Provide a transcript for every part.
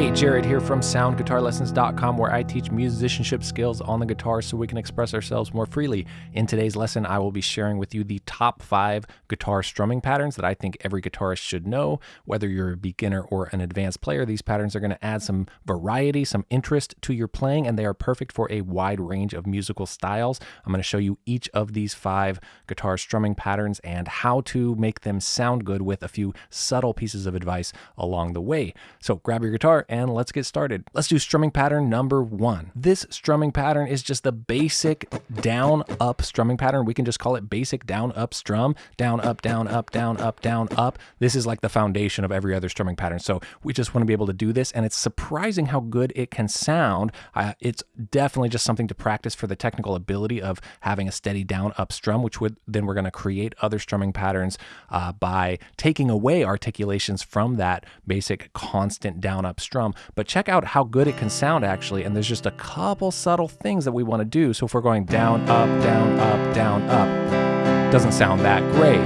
Hey, Jared here from soundguitarlessons.com where I teach musicianship skills on the guitar so we can express ourselves more freely. In today's lesson, I will be sharing with you the top five guitar strumming patterns that I think every guitarist should know. Whether you're a beginner or an advanced player, these patterns are going to add some variety, some interest to your playing, and they are perfect for a wide range of musical styles. I'm going to show you each of these five guitar strumming patterns and how to make them sound good with a few subtle pieces of advice along the way. So grab your guitar and let's get started. Let's do strumming pattern number one. This strumming pattern is just the basic down up strumming pattern. We can just call it basic down up strum, down up, down up, down up, down up. This is like the foundation of every other strumming pattern. So we just want to be able to do this and it's surprising how good it can sound. Uh, it's definitely just something to practice for the technical ability of having a steady down up strum, which would then we're going to create other strumming patterns uh, by taking away articulations from that basic constant down up strum, but check out how good it can sound actually. And there's just a couple subtle things that we want to do. So if we're going down, up, down, up, down, up, doesn't sound that great.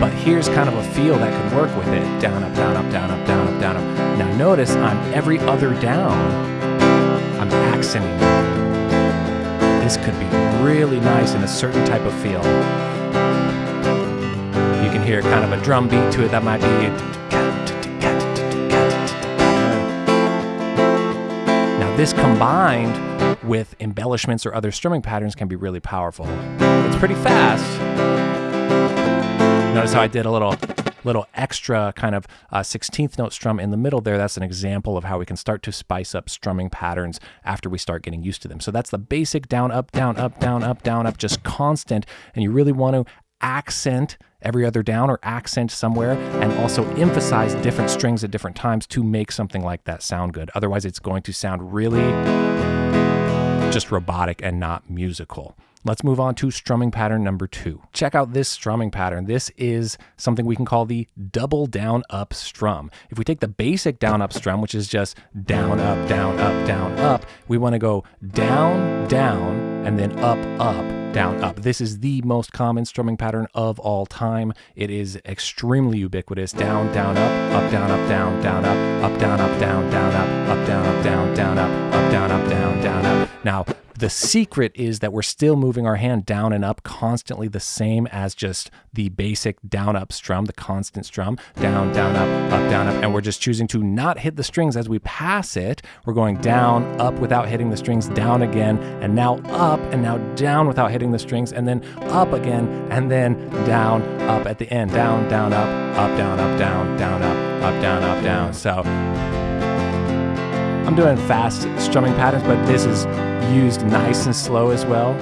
But here's kind of a feel that can work with it. Down, up, down, up, down, up, down, up, down, up. Now notice on every other down, I'm accenting. This could be really nice in a certain type of feel. You can hear kind of a drum beat to it that might be This combined with embellishments or other strumming patterns can be really powerful. It's pretty fast. Notice how I did a little little extra kind of uh, 16th note strum in the middle there. That's an example of how we can start to spice up strumming patterns after we start getting used to them. So that's the basic down, up, down, up, down, up, down, up, just constant. And you really want to accent every other down or accent somewhere and also emphasize different strings at different times to make something like that sound good. Otherwise, it's going to sound really just robotic and not musical. Let's move on to strumming pattern number two. Check out this strumming pattern. This is something we can call the double down up strum. If we take the basic down up strum, which is just down, up, down, up, down, up, we want to go down, down, and then up, up, down, up. This is the most common strumming pattern of all time. It is extremely ubiquitous. Down, down, up, up, down, up, down, down, up, up, down, up, down, down, up, up, down, up, down, down, up, up, down, up, down, down, up. Now, the secret is that we're still moving our hand down and up constantly the same as just the basic down up strum, the constant strum, down, down, up, up, down, up. And we're just choosing to not hit the strings as we pass it. We're going down, up without hitting the strings, down again, and now up, and now down without hitting the strings, and then up again, and then down, up at the end. Down, down, up, up, down, up, down, down, up, up, down, up, down. So I'm doing fast strumming patterns, but this is used nice and slow as well.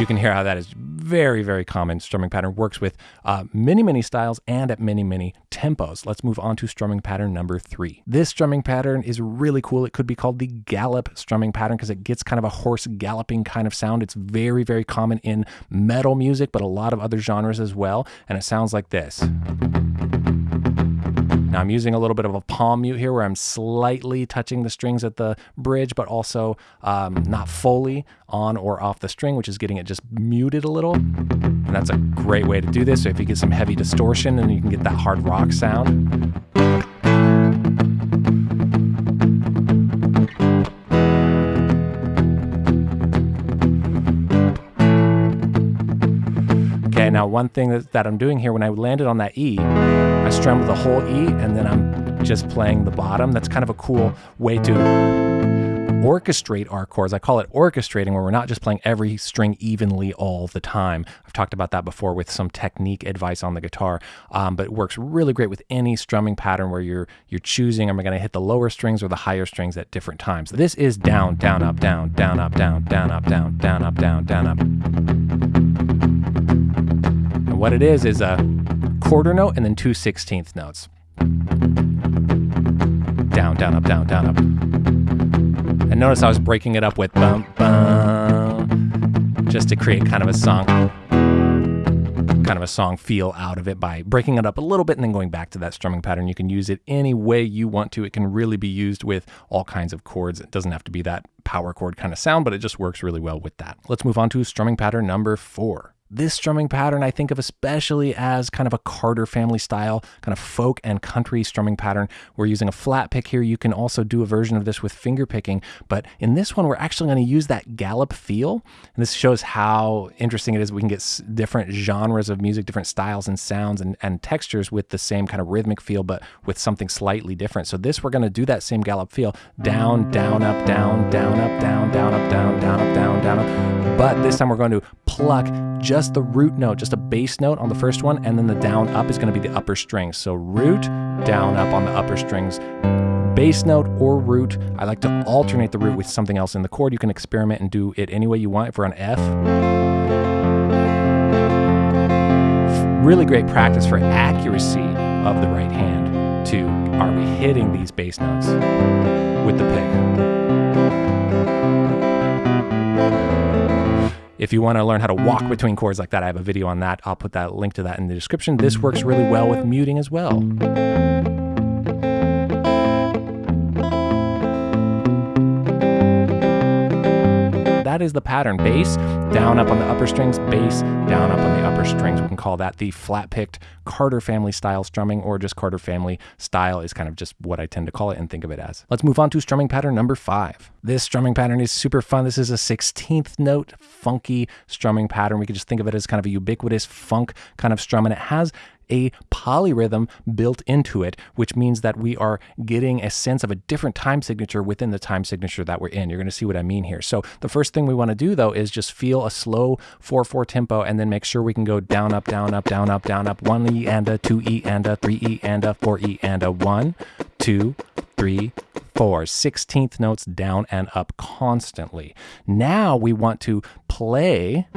You can hear how that is very, very common strumming pattern, works with uh, many, many styles and at many, many tempos. Let's move on to strumming pattern number three. This strumming pattern is really cool. It could be called the gallop strumming pattern because it gets kind of a horse galloping kind of sound. It's very, very common in metal music, but a lot of other genres as well. And it sounds like this. Now I'm using a little bit of a palm mute here where I'm slightly touching the strings at the bridge, but also um, not fully on or off the string, which is getting it just muted a little. And that's a great way to do this. So if you get some heavy distortion and you can get that hard rock sound. One thing that, that I'm doing here, when I landed on that E, I strummed the whole E and then I'm just playing the bottom. That's kind of a cool way to orchestrate our chords. I call it orchestrating where we're not just playing every string evenly all the time. I've talked about that before with some technique advice on the guitar, um, but it works really great with any strumming pattern where you're you're choosing am I going to hit the lower strings or the higher strings at different times. This is down, down, up, down, down, up, down, down, up, down, down, up, down, down, up. And what it is is a quarter note and then two sixteenth notes. Down, down, up, down, down, up. And notice I was breaking it up with bum, bum, just to create kind of a song, kind of a song feel out of it by breaking it up a little bit and then going back to that strumming pattern. You can use it any way you want to. It can really be used with all kinds of chords. It doesn't have to be that power chord kind of sound, but it just works really well with that. Let's move on to strumming pattern number four. This strumming pattern I think of especially as kind of a Carter family style, kind of folk and country strumming pattern. We're using a flat pick here. You can also do a version of this with finger picking, but in this one, we're actually going to use that gallop feel. And this shows how interesting it is. We can get different genres of music, different styles and sounds and, and textures with the same kind of rhythmic feel, but with something slightly different. So this, we're going to do that same gallop feel down, down, up, down, down, up, down, down, up, down, down, up, down, down, up. But this time we're going to pluck just the root note, just a bass note on the first one, and then the down up is going to be the upper strings. So root, down up on the upper strings, bass note or root. I like to alternate the root with something else in the chord. You can experiment and do it any way you want. for we're F, really great practice for accuracy of the right hand to are we hitting these bass notes If you want to learn how to walk between chords like that, I have a video on that. I'll put that link to that in the description. This works really well with muting as well. That is the pattern. Bass, down up on the upper strings, bass, down up on the upper strings. We can call that the flat picked Carter family style strumming or just Carter family style is kind of just what I tend to call it and think of it as. Let's move on to strumming pattern number five. This strumming pattern is super fun. This is a 16th note funky strumming pattern. We could just think of it as kind of a ubiquitous funk kind of strum and it has a polyrhythm built into it, which means that we are getting a sense of a different time signature within the time signature that we're in. You're going to see what I mean here. So the first thing we want to do though is just feel a slow 4-4 tempo and then make sure we can go down, up, down, up, down, up, down, up, 1E and a 2E and a 3E and a 4E and a 1, 2, 3, four, 16th notes down and up constantly. Now we want to play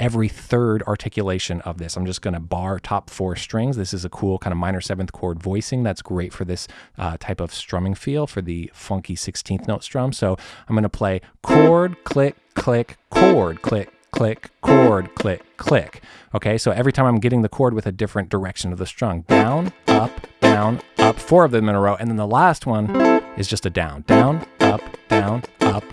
every third articulation of this. I'm just going to bar top four strings. This is a cool kind of minor seventh chord voicing that's great for this uh, type of strumming feel for the funky 16th note strum. So I'm going to play chord, click, click, chord, click, click, chord, click, click. Okay, so every time I'm getting the chord with a different direction of the strum. Down, up, down, up, four of them in a row. And then the last one is just a down, down, up, down, up,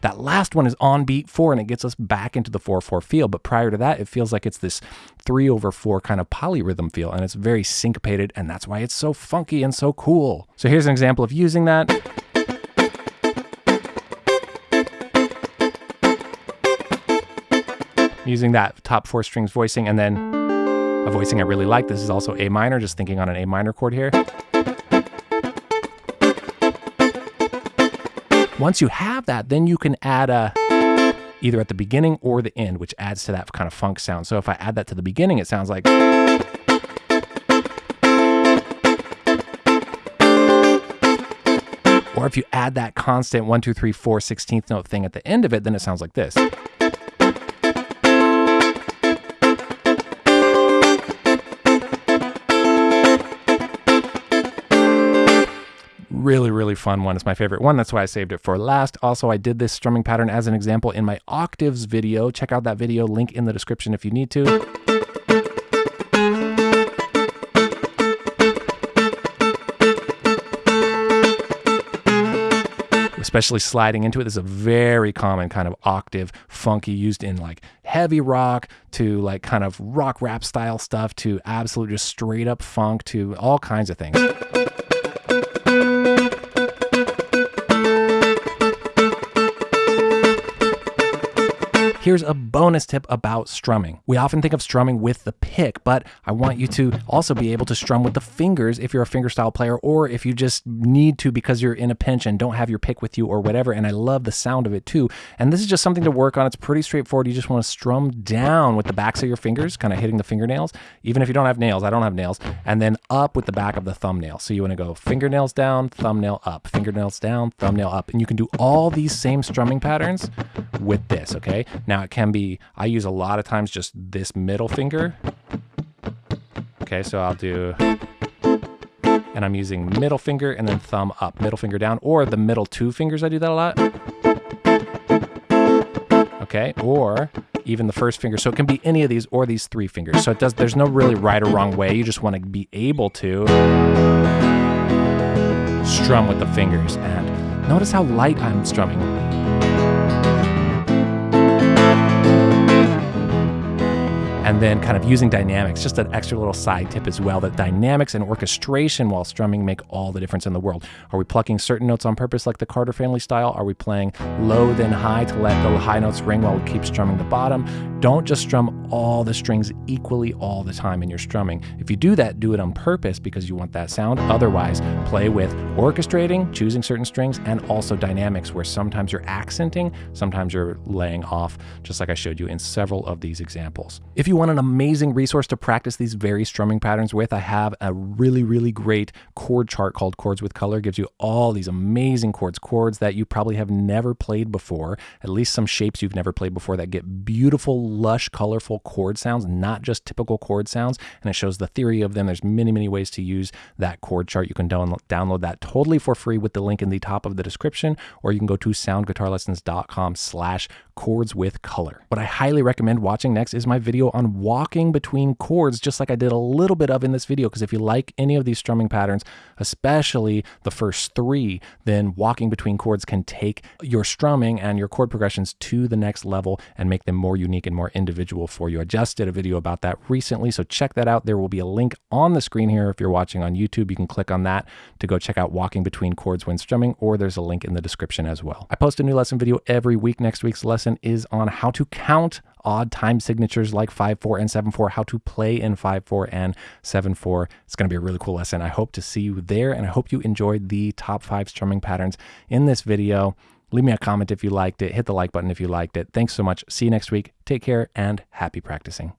That last one is on beat four and it gets us back into the 4 4 feel. But prior to that, it feels like it's this three over four kind of polyrhythm feel and it's very syncopated and that's why it's so funky and so cool. So here's an example of using that. Using that top four strings voicing and then a voicing I really like. This is also A minor, just thinking on an A minor chord here. Once you have that, then you can add a either at the beginning or the end, which adds to that kind of funk sound. So if I add that to the beginning, it sounds like. Or if you add that constant 1, 2, 3, 4, 16th note thing at the end of it, then it sounds like this. Really, really fun one. It's my favorite one. That's why I saved it for last. Also, I did this strumming pattern as an example in my octaves video. Check out that video, link in the description if you need to. especially sliding into it. This is a very common kind of octave funky used in like heavy rock to like kind of rock rap style stuff to absolute just straight up funk to all kinds of things. Here's a bonus tip about strumming. We often think of strumming with the pick, but I want you to also be able to strum with the fingers if you're a fingerstyle player or if you just need to because you're in a pinch and don't have your pick with you or whatever. And I love the sound of it too. And this is just something to work on. It's pretty straightforward. You just want to strum down with the backs of your fingers, kind of hitting the fingernails, even if you don't have nails. I don't have nails. And then up with the back of the thumbnail. So you want to go fingernails down, thumbnail up, fingernails down, thumbnail up. And you can do all these same strumming patterns with this, okay? Now it can be, I use a lot of times just this middle finger. Okay, so I'll do, and I'm using middle finger and then thumb up, middle finger down, or the middle two fingers, I do that a lot. Okay, or even the first finger. So it can be any of these or these three fingers. So it does, there's no really right or wrong way. You just want to be able to strum with the fingers. And notice how light I'm strumming. And then kind of using dynamics, just an extra little side tip as well that dynamics and orchestration while strumming make all the difference in the world. Are we plucking certain notes on purpose like the Carter family style? Are we playing low then high to let the high notes ring while we keep strumming the bottom? Don't just strum all the strings equally all the time in your strumming. If you do that, do it on purpose because you want that sound. Otherwise, play with orchestrating, choosing certain strings, and also dynamics where sometimes you're accenting, sometimes you're laying off, just like I showed you in several of these examples. If you want an amazing resource to practice these very strumming patterns with, I have a really, really great chord chart called Chords with Color. It gives you all these amazing chords, chords that you probably have never played before, at least some shapes you've never played before that get beautiful lush, colorful chord sounds, not just typical chord sounds. And it shows the theory of them. There's many, many ways to use that chord chart. You can download, download that totally for free with the link in the top of the description, or you can go to soundguitarlessons.com slash chords with color. What I highly recommend watching next is my video on walking between chords, just like I did a little bit of in this video. Because if you like any of these strumming patterns, especially the first three, then walking between chords can take your strumming and your chord progressions to the next level and make them more unique and more individual for you. I just did a video about that recently, so check that out. There will be a link on the screen here. If you're watching on YouTube, you can click on that to go check out walking between chords when strumming, or there's a link in the description as well. I post a new lesson video every week. Next week's lesson is on how to count odd time signatures like 5-4 and 7-4, how to play in 5-4 and 7-4. It's going to be a really cool lesson. I hope to see you there, and I hope you enjoyed the top five strumming patterns in this video. Leave me a comment if you liked it. Hit the like button if you liked it. Thanks so much. See you next week. Take care and happy practicing.